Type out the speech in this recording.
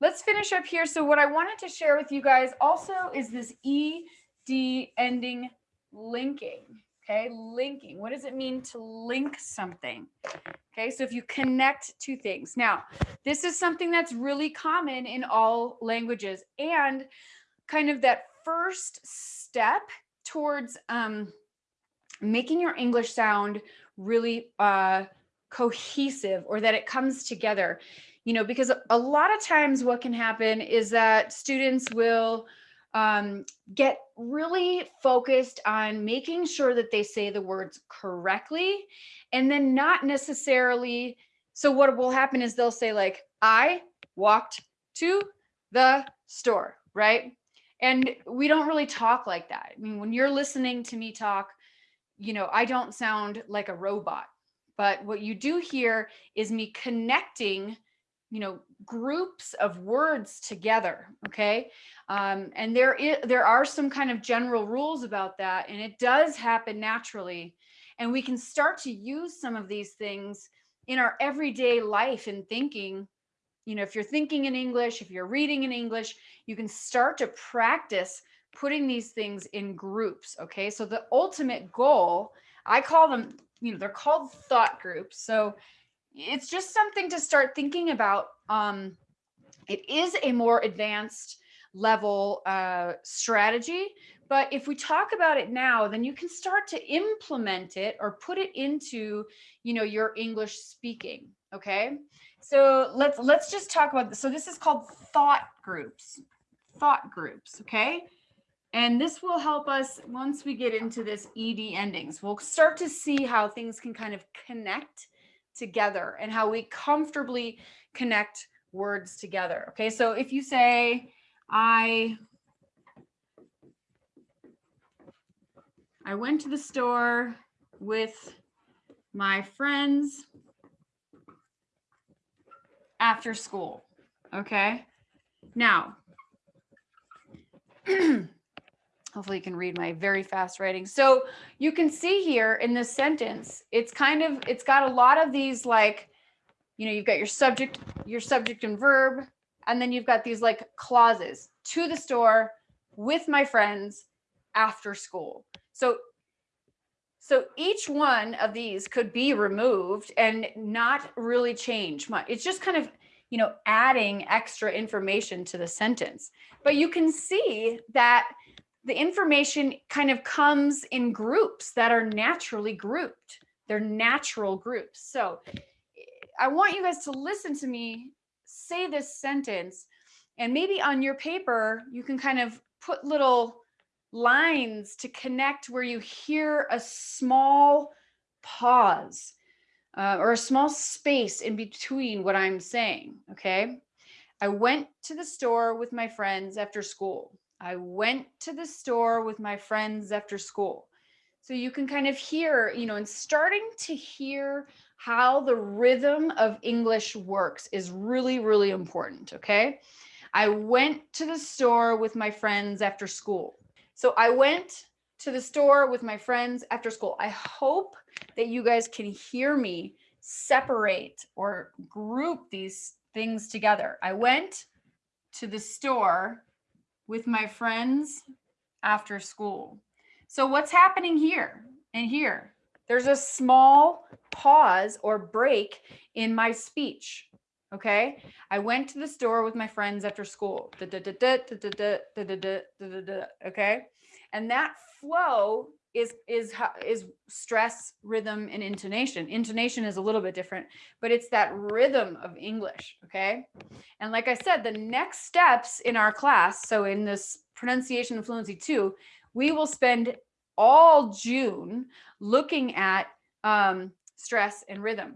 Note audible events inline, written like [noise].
let's finish up here. So what I wanted to share with you guys also is this ED ending linking. Okay, linking. What does it mean to link something? Okay, so if you connect two things. Now, this is something that's really common in all languages and kind of that first step towards um, making your English sound really uh, cohesive or that it comes together. You know, because a lot of times what can happen is that students will um, get really focused on making sure that they say the words correctly and then not necessarily. So what will happen is they'll say like, I walked to the store, right? And we don't really talk like that. I mean, when you're listening to me talk, you know, I don't sound like a robot, but what you do hear is me connecting you know groups of words together okay? Um, and there is there are some kind of general rules about that and it does happen naturally. And we can start to use some of these things in our everyday life and thinking. You know if you're thinking in english if you're reading in english you can start to practice putting these things in groups okay? So the ultimate goal i call them you know they're called thought groups. So it's just something to start thinking about. Um, it is a more advanced level uh, strategy, but if we talk about it now, then you can start to implement it or put it into, you know, your English speaking. Okay. So let's let's just talk about this. So this is called thought groups. Thought groups. Okay. And this will help us once we get into this ED endings. We'll start to see how things can kind of connect together and how we comfortably connect words together. Okay, so if you say, I, I went to the store with my friends after school. Okay, now, [clears throat] hopefully you can read my very fast writing. So you can see here in this sentence, it's kind of, it's got a lot of these like, you know, you've got your subject, your subject and verb, and then you've got these like clauses to the store with my friends after school. So so each one of these could be removed and not really change much. It's just kind of, you know, adding extra information to the sentence. But you can see that the information kind of comes in groups that are naturally grouped. They're natural groups. So I want you guys to listen to me say this sentence and maybe on your paper, you can kind of put little lines to connect where you hear a small pause uh, or a small space in between what I'm saying. Okay. I went to the store with my friends after school. I went to the store with my friends after school. So you can kind of hear, you know, and starting to hear how the rhythm of English works is really, really important. Okay. I went to the store with my friends after school. So I went to the store with my friends after school. I hope that you guys can hear me separate or group these things together. I went to the store with my friends after school. So what's happening here and here? There's a small pause or break in my speech. Okay. I went to the store with my friends after school. Okay. And that flow is is is stress rhythm and intonation. Intonation is a little bit different but it's that rhythm of english okay? And like i said the next steps in our class so in this pronunciation and fluency 2 we will spend all june looking at um, stress and rhythm